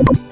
you